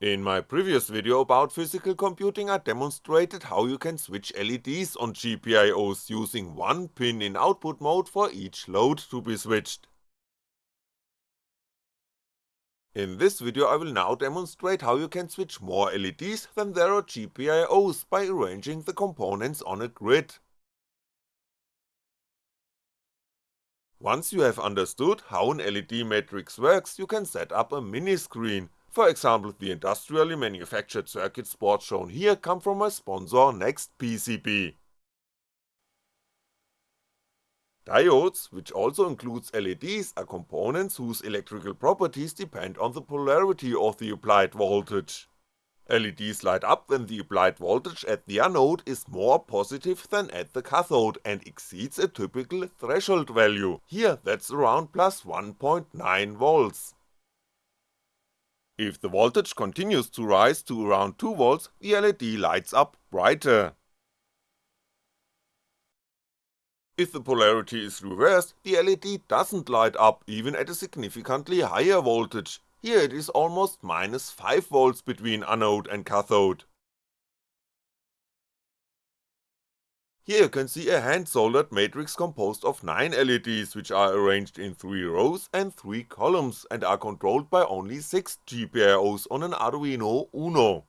In my previous video about physical computing I demonstrated how you can switch LEDs on GPIOs using one pin in output mode for each load to be switched. In this video I will now demonstrate how you can switch more LEDs than there are GPIOs by arranging the components on a grid. Once you have understood how an LED matrix works you can set up a mini screen for example the industrially manufactured circuit boards shown here come from my sponsor NextPCB. Diodes, which also includes LEDs, are components whose electrical properties depend on the polarity of the applied voltage. LEDs light up when the applied voltage at the anode is more positive than at the cathode and exceeds a typical threshold value, here that's around plus 1.9V. If the voltage continues to rise to around 2V, the LED lights up brighter. If the polarity is reversed, the LED doesn't light up even at a significantly higher voltage, here it is almost minus 5V between anode and cathode. Here you can see a hand-soldered matrix composed of 9 LEDs which are arranged in 3 rows and 3 columns and are controlled by only 6 GPIOs on an Arduino Uno.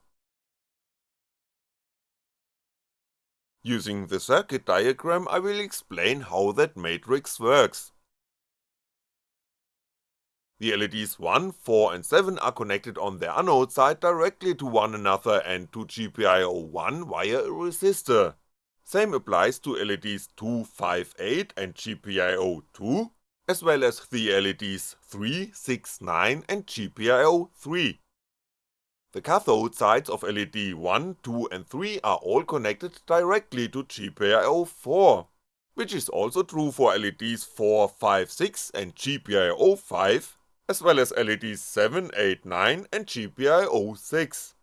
Using the circuit diagram I will explain how that matrix works. The LEDs 1, 4 and 7 are connected on their anode side directly to one another and to GPIO 1 via a resistor. Same applies to LEDs 2, 5, 8 and GPIO 2, as well as the LEDs 3, 6, 9 and GPIO 3. The cathode sides of LED 1, 2 and 3 are all connected directly to GPIO 4, which is also true for LEDs 4, 5, 6 and GPIO 5, as well as LEDs 7, 8, 9 and GPIO 6.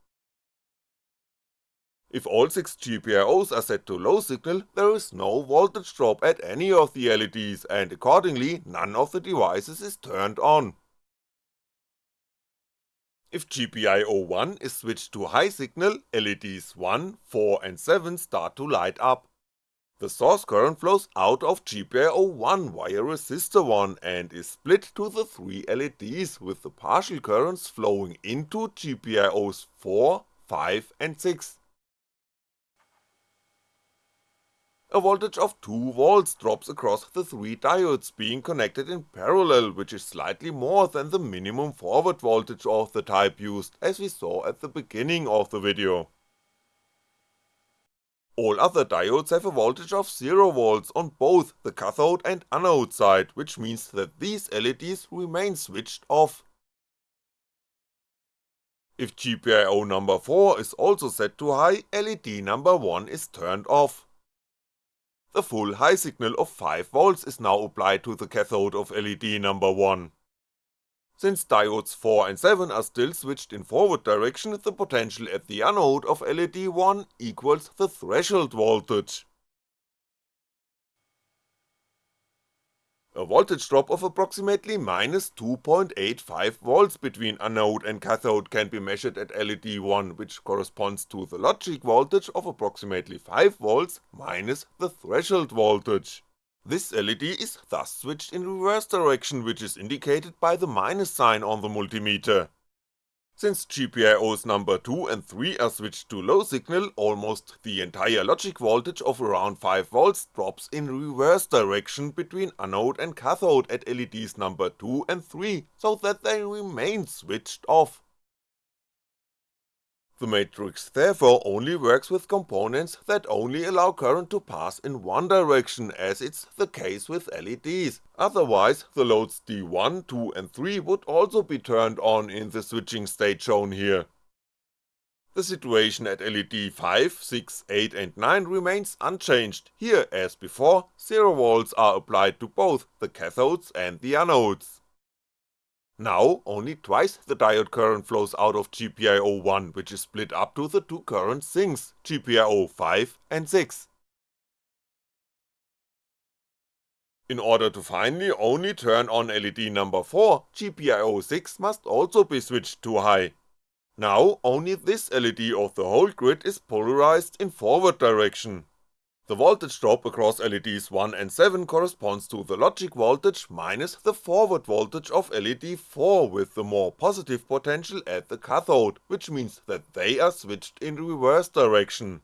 If all 6 GPIOs are set to low signal, there is no voltage drop at any of the LEDs and accordingly none of the devices is turned on. If GPIO 1 is switched to high signal, LEDs 1, 4 and 7 start to light up. The source current flows out of GPIO 1 via resistor 1 and is split to the 3 LEDs with the partial currents flowing into GPIOs 4, 5 and 6. A voltage of 2V drops across the three diodes being connected in parallel which is slightly more than the minimum forward voltage of the type used as we saw at the beginning of the video. All other diodes have a voltage of 0V on both the cathode and anode side, which means that these LEDs remain switched off. If GPIO number 4 is also set to high, LED number 1 is turned off. The full high signal of 5V is now applied to the cathode of LED number 1. Since diodes 4 and 7 are still switched in forward direction, the potential at the anode of LED 1 equals the threshold voltage. A voltage drop of approximately minus 2.85V between anode and cathode can be measured at LED1 which corresponds to the logic voltage of approximately 5V minus the threshold voltage. This LED is thus switched in reverse direction which is indicated by the minus sign on the multimeter. Since GPIOs number 2 and 3 are switched to low signal, almost the entire logic voltage of around 5V drops in reverse direction between anode and cathode at LEDs number 2 and 3, so that they remain switched off. The matrix therefore only works with components that only allow current to pass in one direction as it's the case with LEDs, otherwise the loads D1, 2 and 3 would also be turned on in the switching state shown here. The situation at LED 5, 6, 8 and 9 remains unchanged, here as before 0V are applied to both the cathodes and the anodes. Now only twice the diode current flows out of GPIO1 which is split up to the two current sinks, GPIO 5 and 6. In order to finally only turn on LED number 4, GPIO 6 must also be switched to high. Now only this LED of the whole grid is polarized in forward direction. The voltage drop across LEDs 1 and 7 corresponds to the logic voltage minus the forward voltage of LED 4 with the more positive potential at the cathode, which means that they are switched in reverse direction.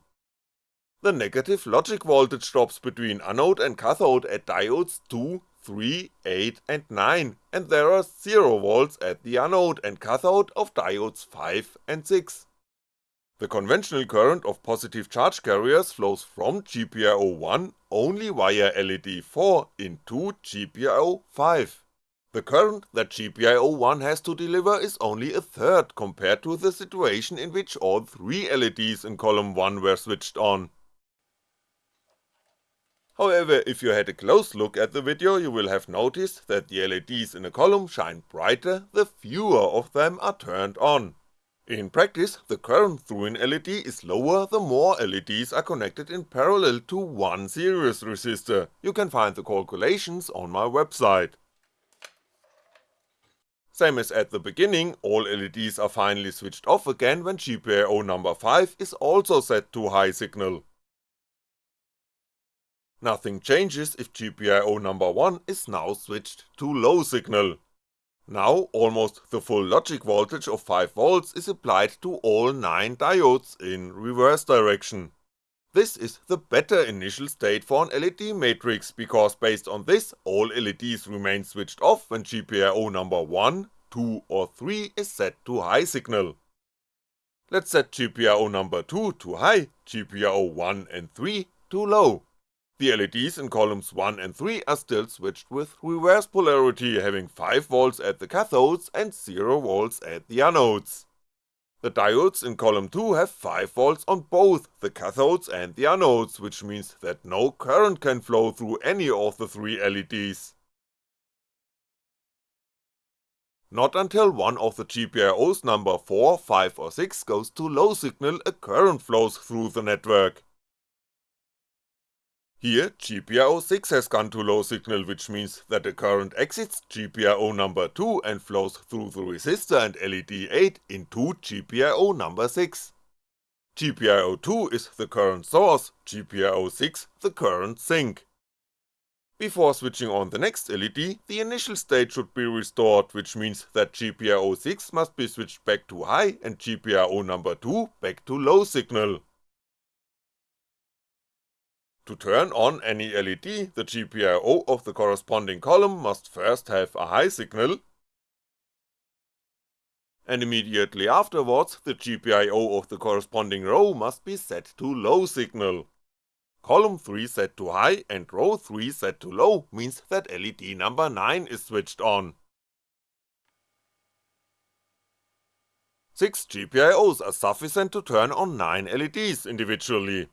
The negative logic voltage drops between anode and cathode at diodes 2, 3, 8 and 9, and there are 0V at the anode and cathode of diodes 5 and 6. The conventional current of positive charge carriers flows from GPIO1 only via LED 4 into GPIO5. The current that GPIO1 has to deliver is only a third compared to the situation in which all 3 LEDs in column 1 were switched on. However, if you had a close look at the video you will have noticed that the LEDs in a column shine brighter the fewer of them are turned on. In practice, the current through an LED is lower the more LEDs are connected in parallel to one series resistor, you can find the calculations on my website. Same as at the beginning, all LEDs are finally switched off again when GPIO number 5 is also set to high signal. Nothing changes if GPIO number 1 is now switched to low signal. Now almost the full logic voltage of 5V is applied to all 9 diodes in reverse direction. This is the better initial state for an LED matrix because based on this all LEDs remain switched off when GPIO number 1, 2 or 3 is set to high signal. Let's set GPIO number 2 to high, GPIO 1 and 3 to low. The LEDs in columns 1 and 3 are still switched with reverse polarity having 5V at the cathodes and 0V at the anodes. The diodes in column 2 have 5V on both the cathodes and the anodes, which means that no current can flow through any of the three LEDs. Not until one of the GPIOs number 4, 5 or 6 goes to low signal a current flows through the network. Here GPIO6 has gone to low signal which means that the current exits GPIO number 2 and flows through the resistor and LED 8 into GPIO number 6. GPIO2 is the current source, GPIO6 the current sink. Before switching on the next LED, the initial state should be restored, which means that GPIO6 must be switched back to high and GPIO number 2 back to low signal. To turn on any LED, the GPIO of the corresponding column must first have a high signal, and immediately afterwards the GPIO of the corresponding row must be set to low signal. Column 3 set to high and row 3 set to low means that LED number 9 is switched on. 6 GPIOs are sufficient to turn on 9 LEDs individually.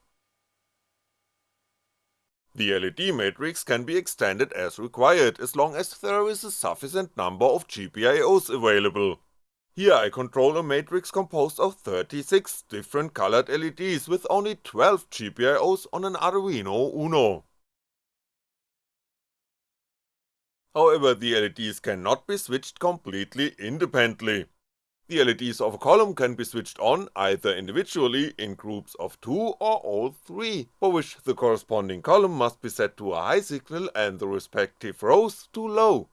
The LED matrix can be extended as required as long as there is a sufficient number of GPIOs available. Here I control a matrix composed of 36 different colored LEDs with only 12 GPIOs on an Arduino Uno. However, the LEDs cannot be switched completely independently. The LEDs of a column can be switched on either individually in groups of 2 or all 3, for which the corresponding column must be set to a high signal and the respective rows to low.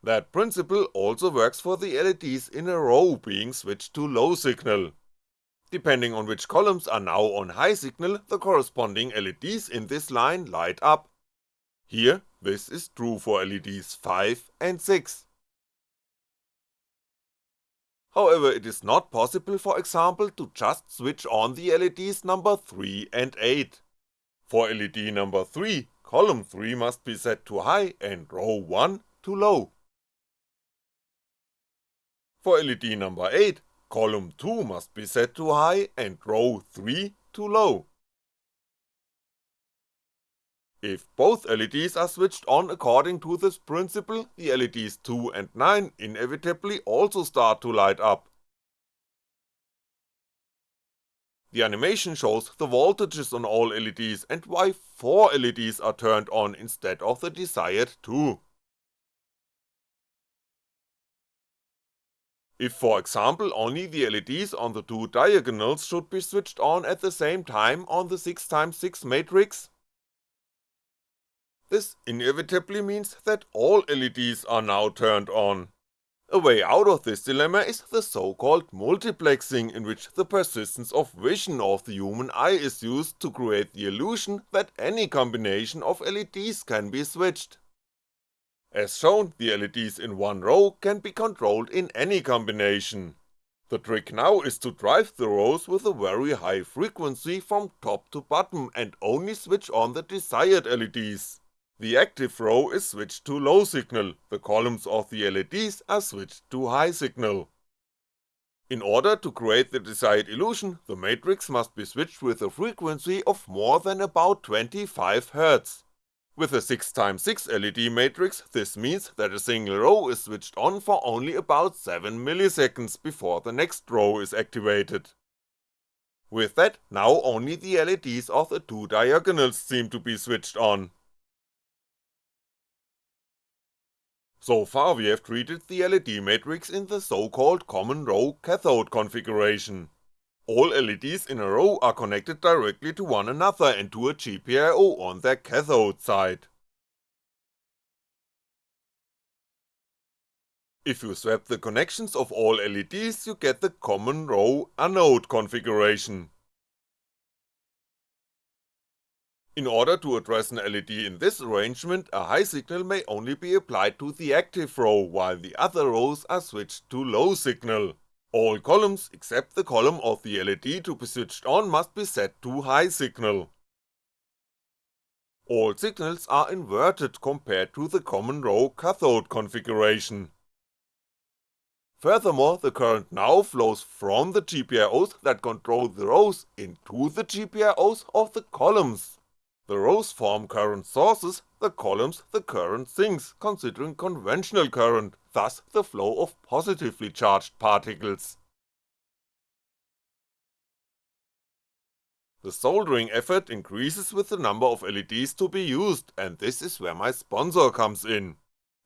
That principle also works for the LEDs in a row being switched to low signal. Depending on which columns are now on high signal, the corresponding LEDs in this line light up. Here this is true for LEDs 5 and 6. However, it is not possible for example to just switch on the LEDs number 3 and 8. For LED number 3, column 3 must be set to high and row 1 to low. For LED number 8, column 2 must be set to high and row 3 to low. If both LEDs are switched on according to this principle, the LEDs 2 and 9 inevitably also start to light up. The animation shows the voltages on all LEDs and why 4 LEDs are turned on instead of the desired 2. if for example only the LEDs on the two diagonals should be switched on at the same time on the 6x6 matrix? This inevitably means that all LEDs are now turned on. A way out of this dilemma is the so called multiplexing in which the persistence of vision of the human eye is used to create the illusion that any combination of LEDs can be switched. As shown, the LEDs in one row can be controlled in any combination. The trick now is to drive the rows with a very high frequency from top to bottom and only switch on the desired LEDs. The active row is switched to low signal, the columns of the LEDs are switched to high signal. In order to create the desired illusion, the matrix must be switched with a frequency of more than about 25Hz, with a 6x6 LED matrix, this means that a single row is switched on for only about 7ms before the next row is activated. With that, now only the LEDs of the two diagonals seem to be switched on. So far we have treated the LED matrix in the so called common row cathode configuration. All LEDs in a row are connected directly to one another and to a GPIO on their cathode side. If you swap the connections of all LEDs you get the common row anode configuration. In order to address an LED in this arrangement, a high signal may only be applied to the active row while the other rows are switched to low signal. All columns except the column of the LED to be switched on must be set to high signal. All signals are inverted compared to the common row cathode configuration. Furthermore, the current now flows from the GPIOs that control the rows into the GPIOs of the columns. The rows form current sources, the columns the current sinks, considering conventional current, thus the flow of positively charged particles. The soldering effort increases with the number of LEDs to be used, and this is where my sponsor comes in.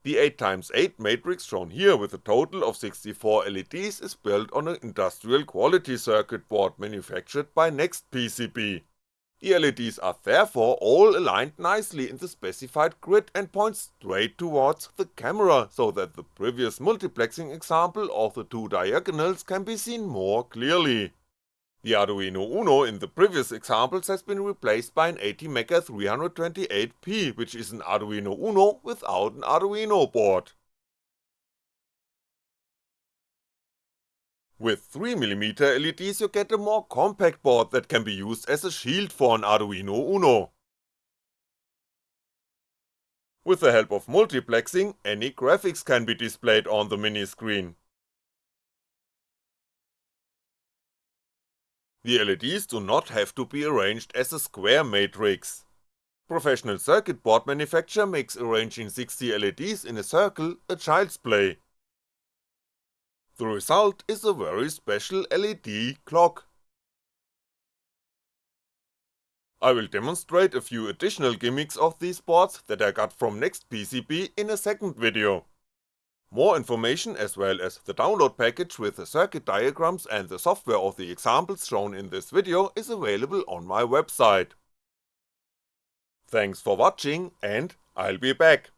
The 8x8 matrix shown here with a total of 64 LEDs is built on an industrial quality circuit board manufactured by NextPCB. The LEDs are therefore all aligned nicely in the specified grid and point straight towards the camera, so that the previous multiplexing example of the two diagonals can be seen more clearly. The Arduino Uno in the previous examples has been replaced by an ATmega 328P, which is an Arduino Uno without an Arduino board. With 3mm LEDs you get a more compact board that can be used as a shield for an Arduino Uno. With the help of multiplexing, any graphics can be displayed on the mini screen. The LEDs do not have to be arranged as a square matrix. Professional circuit board manufacture makes arranging 60 LEDs in a circle a child's play, the result is a very special LED clock. I will demonstrate a few additional gimmicks of these boards that I got from NextPCB in a second video. More information as well as the download package with the circuit diagrams and the software of the examples shown in this video is available on my website. Thanks for watching and I'll be back.